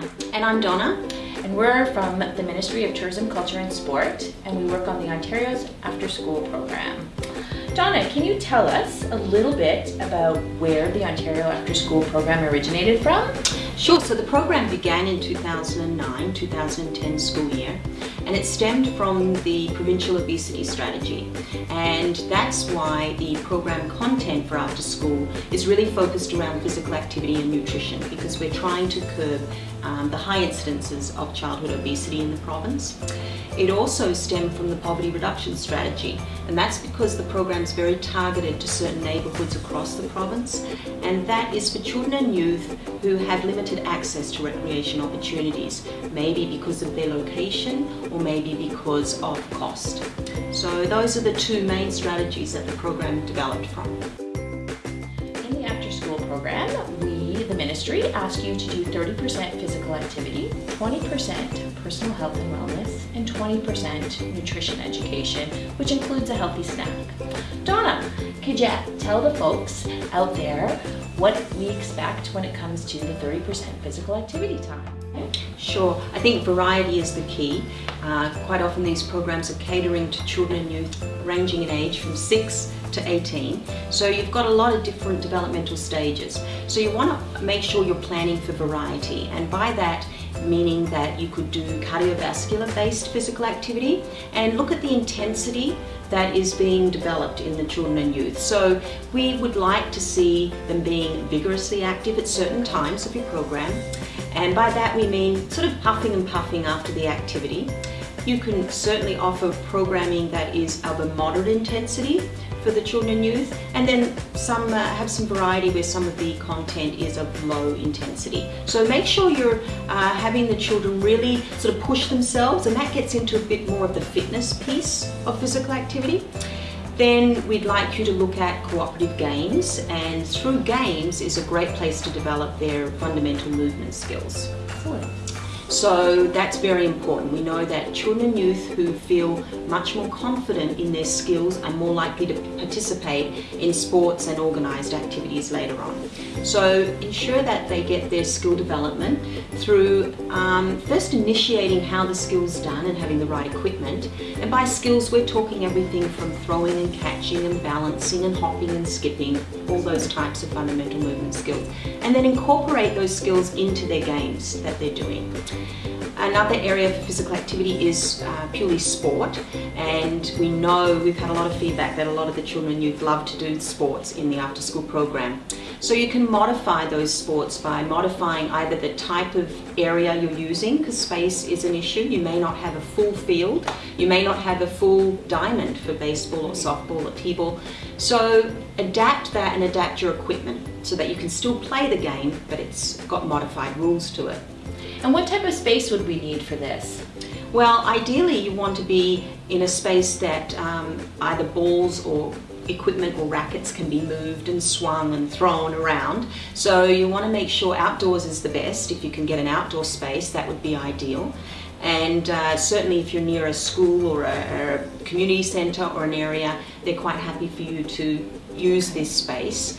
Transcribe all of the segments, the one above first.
Pam. And I'm Donna. And we're from the Ministry of Tourism, Culture and Sport, and we work on the Ontario's After School program. Donna, can you tell us a little bit about where the Ontario After School program originated from? Sure, so the program began in 2009-2010 school year and it stemmed from the provincial obesity strategy and that's why the program content for after school is really focused around physical activity and nutrition because we're trying to curb um, the high incidences of childhood obesity in the province. It also stemmed from the poverty reduction strategy and that's because the program is very targeted to certain neighbourhoods across the province and that is for children and youth who have limited access to recreation opportunities, maybe because of their location or maybe because of cost. So those are the two main strategies that the program developed from. In the after school program, we, the ministry, ask you to do 30% physical activity, 20% personal health and wellness, and 20% nutrition education, which includes a healthy snack. Donna, could you tell the folks out there what we expect when it comes to the 30% physical activity time? Sure, I think variety is the key. Uh, quite often these programs are catering to children and youth ranging in age from 6 to 18. So you've got a lot of different developmental stages. So you want to make sure you're planning for variety and by that meaning that you could do cardiovascular based physical activity and look at the intensity that is being developed in the children and youth. So we would like to see them being vigorously active at certain times of your program and by that we mean sort of puffing and puffing after the activity. You can certainly offer programming that is of a moderate intensity for the children and youth and then some uh, have some variety where some of the content is of low intensity. So make sure you're uh, having the children really sort of push themselves and that gets into a bit more of the fitness piece of physical activity. Then we'd like you to look at cooperative games and through games is a great place to develop their fundamental movement skills. So that's very important. We know that children and youth who feel much more confident in their skills are more likely to participate in sports and organised activities later on. So ensure that they get their skill development through um, first initiating how the skill's done and having the right equipment. And by skills we're talking everything from throwing and catching and balancing and hopping and skipping, all those types of fundamental movement skills. And then incorporate those skills into their games that they're doing. Another area for physical activity is uh, purely sport and we know we've had a lot of feedback that a lot of the children and youth love to do sports in the after school program. So you can modify those sports by modifying either the type of area you're using because space is an issue. You may not have a full field, you may not have a full diamond for baseball or softball or t-ball. So adapt that and adapt your equipment so that you can still play the game but it's got modified rules to it. And what type of space would we need for this? Well, ideally you want to be in a space that um, either balls or equipment or rackets can be moved and swung and thrown around. So you want to make sure outdoors is the best. If you can get an outdoor space, that would be ideal. And uh, certainly if you're near a school or a, or a community centre or an area, they're quite happy for you to use this space.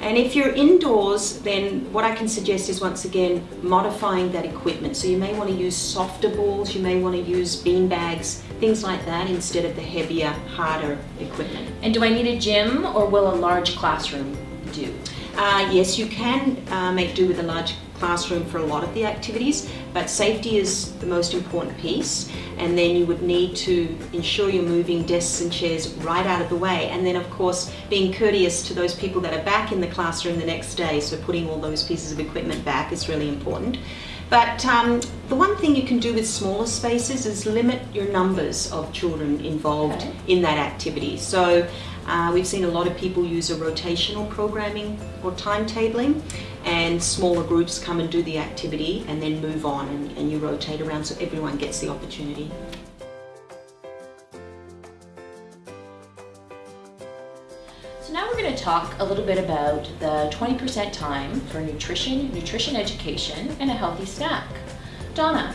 And if you're indoors, then what I can suggest is once again modifying that equipment. So you may want to use softer balls, you may want to use bean bags, things like that instead of the heavier, harder equipment. And do I need a gym or will a large classroom do? Uh, yes, you can uh, make do with a large classroom for a lot of the activities, but safety is the most important piece. And then you would need to ensure you're moving desks and chairs right out of the way. And then of course, being courteous to those people that are back in the classroom the next day. So putting all those pieces of equipment back is really important. But um, the one thing you can do with smaller spaces is limit your numbers of children involved okay. in that activity. So uh, we've seen a lot of people use a rotational programming or timetabling and smaller groups come and do the activity and then move on and, and you rotate around so everyone gets the opportunity. So now we're going to talk a little bit about the 20% time for nutrition, nutrition education, and a healthy snack. Donna,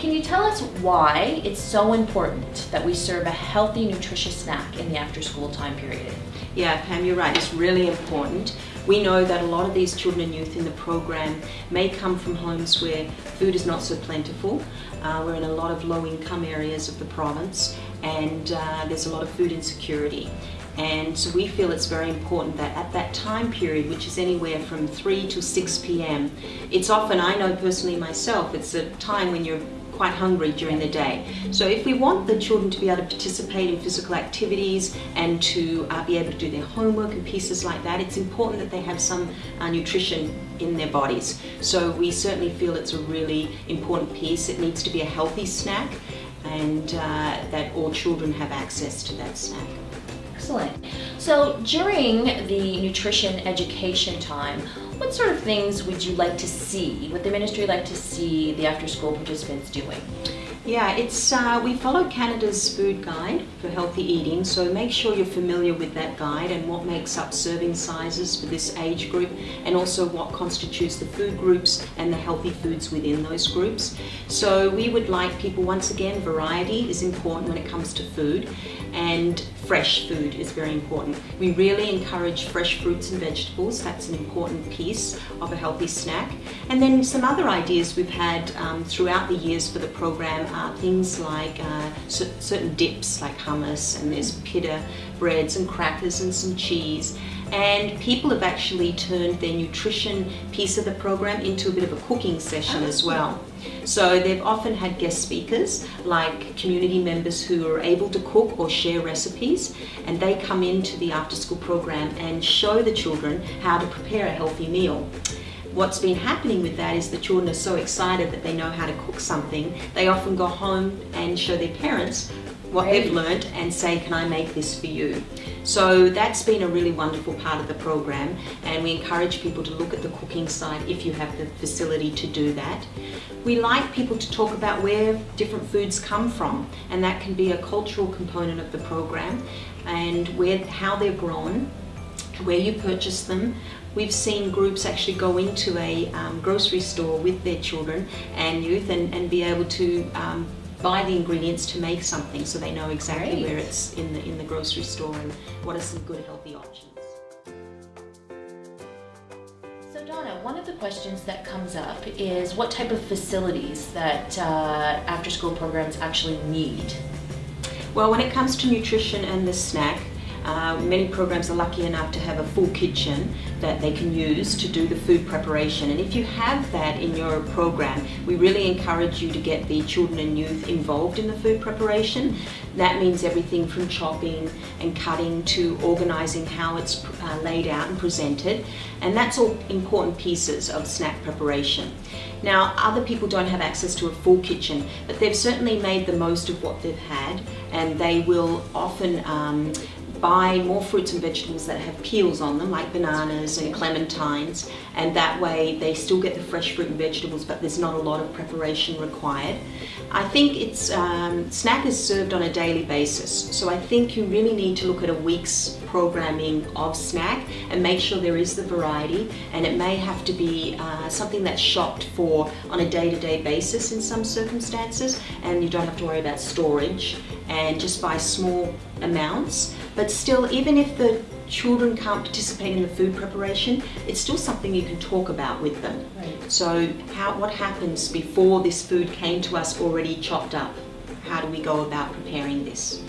can you tell us why it's so important that we serve a healthy, nutritious snack in the after-school time period? Yeah, Pam, you're right. It's really important. We know that a lot of these children and youth in the program may come from homes where food is not so plentiful. Uh, we're in a lot of low income areas of the province and uh, there's a lot of food insecurity. And so we feel it's very important that at that time period, which is anywhere from 3 to 6 p.m., it's often, I know personally myself, it's a time when you're quite hungry during the day. So if we want the children to be able to participate in physical activities and to uh, be able to do their homework and pieces like that, it's important that they have some uh, nutrition in their bodies. So we certainly feel it's a really important piece. It needs to be a healthy snack and uh, that all children have access to that snack. Excellent. So during the nutrition education time, what sort of things would you like to see? Would the ministry like to see the after school participants doing? Yeah, it's uh, we follow Canada's food guide for healthy eating, so make sure you're familiar with that guide and what makes up serving sizes for this age group, and also what constitutes the food groups and the healthy foods within those groups. So we would like people, once again, variety is important when it comes to food, and fresh food is very important. We really encourage fresh fruits and vegetables. That's an important piece of a healthy snack. And then some other ideas we've had um, throughout the years for the program are things like uh, certain dips like hummus and there's pita breads and crackers and some cheese and people have actually turned their nutrition piece of the program into a bit of a cooking session as well. So they've often had guest speakers like community members who are able to cook or share recipes and they come into the after school program and show the children how to prepare a healthy meal what's been happening with that is the children are so excited that they know how to cook something. They often go home and show their parents what they've learned and say, can I make this for you? So that's been a really wonderful part of the program and we encourage people to look at the cooking side if you have the facility to do that. We like people to talk about where different foods come from and that can be a cultural component of the program and where how they're grown, where you purchase them, We've seen groups actually go into a um, grocery store with their children and youth and, and be able to um, buy the ingredients to make something so they know exactly Great. where it's in the, in the grocery store and what are some good healthy options. So Donna, one of the questions that comes up is what type of facilities that uh, after school programs actually need? Well, when it comes to nutrition and the snack, uh, many programs are lucky enough to have a full kitchen that they can use to do the food preparation. And if you have that in your program, we really encourage you to get the children and youth involved in the food preparation. That means everything from chopping and cutting to organising how it's uh, laid out and presented. And that's all important pieces of snack preparation. Now, other people don't have access to a full kitchen, but they've certainly made the most of what they've had and they will often um, buy more fruits and vegetables that have peels on them, like bananas and clementines, and that way they still get the fresh fruit and vegetables, but there's not a lot of preparation required. I think it's um, snack is served on a daily basis, so I think you really need to look at a week's programming of snack and make sure there is the variety, and it may have to be uh, something that's shopped for on a day-to-day -day basis in some circumstances, and you don't have to worry about storage, and just buy small amounts. But still, even if the children can't participate in the food preparation, it's still something you can talk about with them. Right. So how, what happens before this food came to us already chopped up? How do we go about preparing this?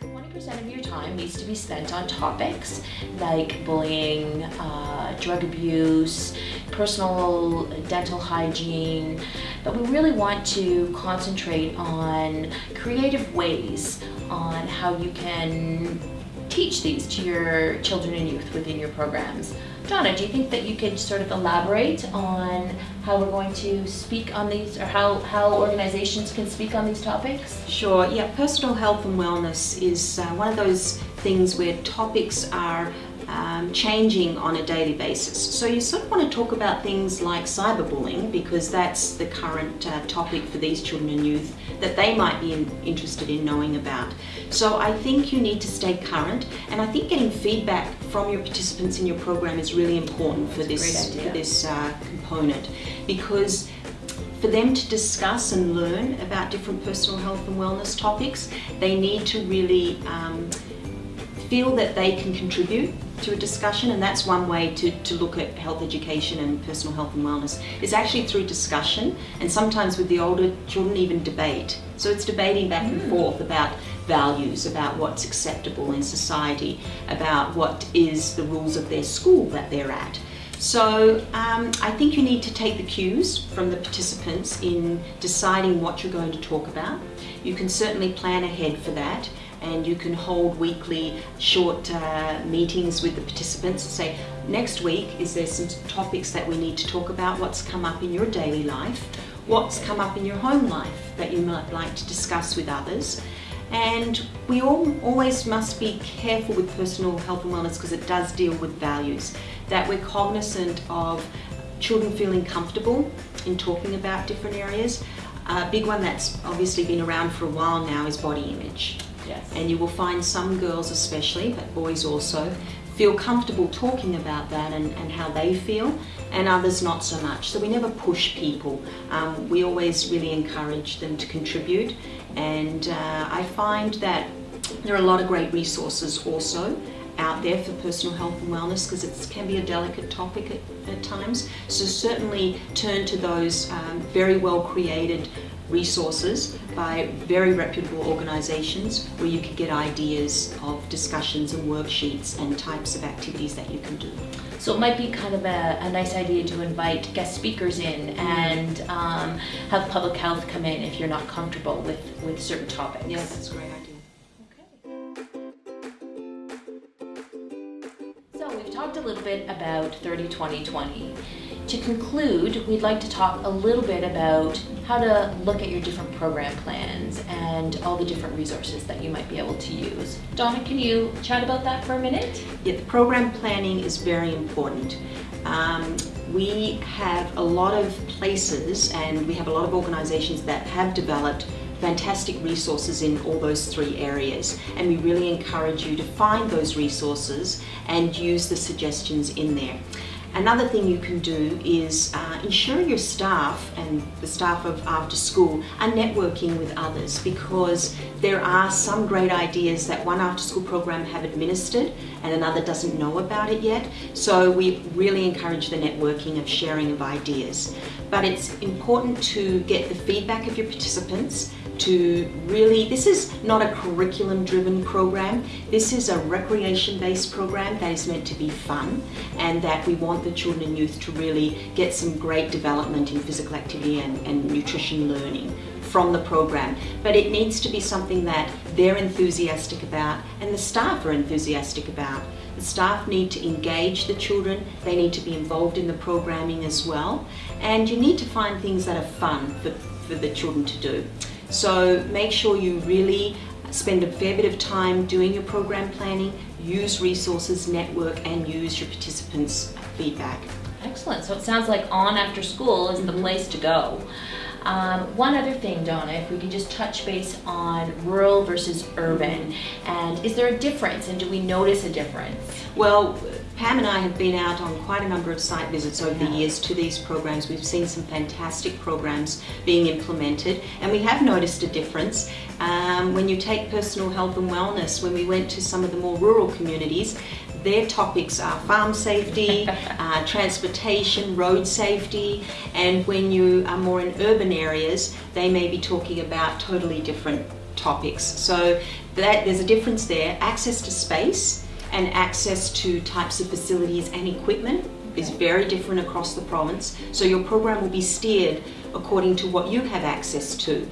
20% of your time needs to be spent on topics like bullying, uh, drug abuse, personal dental hygiene, but we really want to concentrate on creative ways on how you can teach these to your children and youth within your programs. Donna, do you think that you could sort of elaborate on how we're going to speak on these or how, how organizations can speak on these topics? Sure, yeah, personal health and wellness is uh, one of those things where topics are um, changing on a daily basis. So you sort of want to talk about things like cyberbullying because that's the current uh, topic for these children and youth that they might be in, interested in knowing about. So I think you need to stay current and I think getting feedback from your participants in your program is really important for this, for this uh, component because for them to discuss and learn about different personal health and wellness topics, they need to really um, feel that they can contribute to a discussion and that's one way to, to look at health education and personal health and wellness. Is actually through discussion and sometimes with the older children even debate. So it's debating back and forth about values about what's acceptable in society about what is the rules of their school that they're at. So um, I think you need to take the cues from the participants in deciding what you're going to talk about. You can certainly plan ahead for that and you can hold weekly short uh, meetings with the participants and say, next week, is there some topics that we need to talk about? What's come up in your daily life? What's come up in your home life that you might like to discuss with others? And we all always must be careful with personal health and wellness because it does deal with values. That we're cognizant of children feeling comfortable in talking about different areas. A big one that's obviously been around for a while now is body image. Yes. And you will find some girls especially, but boys also, feel comfortable talking about that and, and how they feel, and others not so much. So we never push people. Um, we always really encourage them to contribute, and uh, I find that there are a lot of great resources also out there for personal health and wellness because it can be a delicate topic at, at, times. So certainly turn to those um, very well created resources by very reputable organisations where you can get ideas of discussions and worksheets and types of activities that you can do. So it might be kind of a, a nice idea to invite guest speakers in and um, have public health come in if you're not comfortable with, with certain topics. Yeah, that's a great idea. So we've talked a little bit about 30-20-20. To conclude, we'd like to talk a little bit about how to look at your different program plans and all the different resources that you might be able to use. Donna, can you chat about that for a minute? Yeah, the program planning is very important. Um, we have a lot of places and we have a lot of organizations that have developed fantastic resources in all those three areas and we really encourage you to find those resources and use the suggestions in there. Another thing you can do is uh, ensure your staff and the staff of after school are networking with others because there are some great ideas that one after school program have administered and another doesn't know about it yet. So we really encourage the networking of sharing of ideas. But it's important to get the feedback of your participants to really, this is not a curriculum driven program, this is a recreation based program that is meant to be fun and that we want the children and youth to really get some great development in physical activity and, and nutrition learning from the program. But it needs to be something that they're enthusiastic about and the staff are enthusiastic about. The staff need to engage the children, they need to be involved in the programming as well, and you need to find things that are fun for, for the children to do. So make sure you really spend a fair bit of time doing your program planning, use resources, network, and use your participants' feedback. Excellent. So it sounds like on after school is the mm-hmm. place to go. Um, one other thing, Donna, if we can just touch base on rural versus urban, and is there a difference, and do we notice a difference? Well, Pam and I have been out on quite a number of site visits over the years to these programs. We've seen some fantastic programs being implemented, and we have noticed a difference. Um, when you take personal health and wellness, when we went to some of the more rural communities, their topics are farm safety, uh, transportation, road safety, and when you are more in urban areas, they may be talking about totally different topics. So that, there's a difference there. Access to space and access to types of facilities and equipment is very different across the province. So your program will be steered according to what you have access to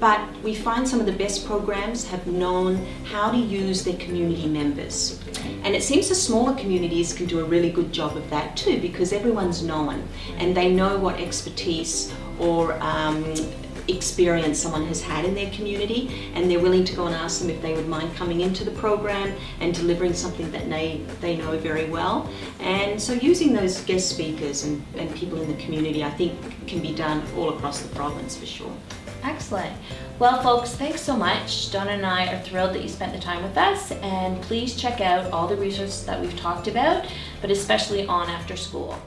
but we find some of the best programs have known how to use their community members. And it seems the smaller communities can do a really good job of that too because everyone's known and they know what expertise or um, experience someone has had in their community and they're willing to go and ask them if they would mind coming into the program and delivering something that they, they know very well. And so using those guest speakers and, and people in the community I think can be done all across the province for sure. Excellent. Well, folks, thanks so much. Donna and I are thrilled that you spent the time with us, and please check out all the resources that we've talked about, but especially on after school.